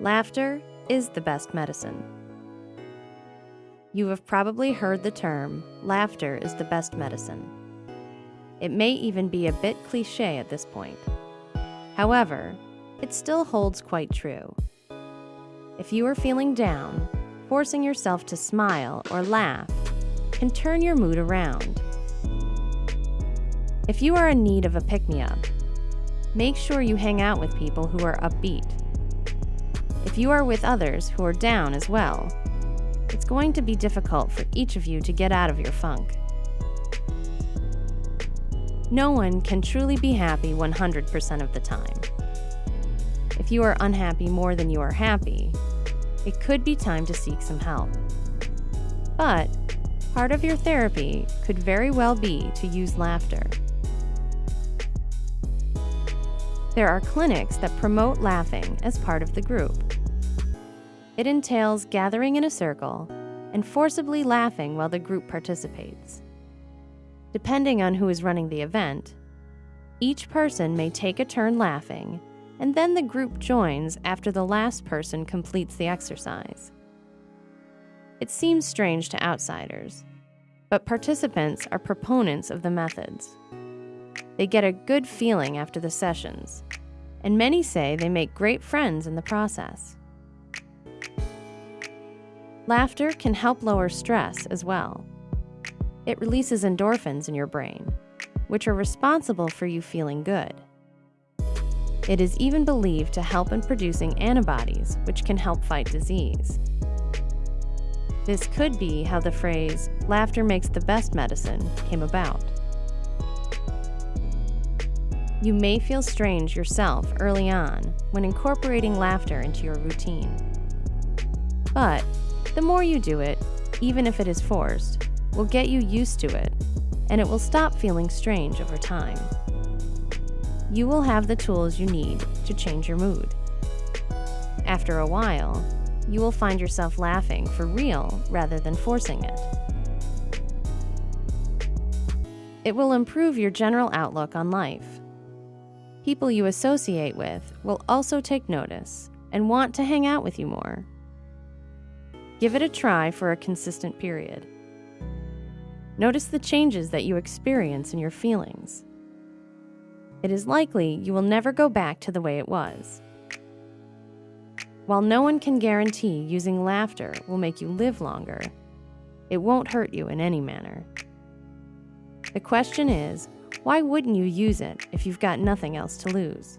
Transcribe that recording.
Laughter is the best medicine. You have probably heard the term, laughter is the best medicine. It may even be a bit cliche at this point. However, it still holds quite true. If you are feeling down, forcing yourself to smile or laugh can turn your mood around. If you are in need of a pick me up, make sure you hang out with people who are upbeat. If you are with others who are down as well, it's going to be difficult for each of you to get out of your funk. No one can truly be happy 100% of the time. If you are unhappy more than you are happy, it could be time to seek some help. But part of your therapy could very well be to use laughter. There are clinics that promote laughing as part of the group. It entails gathering in a circle and forcibly laughing while the group participates. Depending on who is running the event, each person may take a turn laughing and then the group joins after the last person completes the exercise. It seems strange to outsiders, but participants are proponents of the methods. They get a good feeling after the sessions, and many say they make great friends in the process. Laughter can help lower stress as well. It releases endorphins in your brain, which are responsible for you feeling good. It is even believed to help in producing antibodies, which can help fight disease. This could be how the phrase, laughter makes the best medicine, came about. You may feel strange yourself early on when incorporating laughter into your routine. But the more you do it, even if it is forced, will get you used to it, and it will stop feeling strange over time you will have the tools you need to change your mood. After a while, you will find yourself laughing for real rather than forcing it. It will improve your general outlook on life. People you associate with will also take notice and want to hang out with you more. Give it a try for a consistent period. Notice the changes that you experience in your feelings it is likely you will never go back to the way it was. While no one can guarantee using laughter will make you live longer, it won't hurt you in any manner. The question is, why wouldn't you use it if you've got nothing else to lose?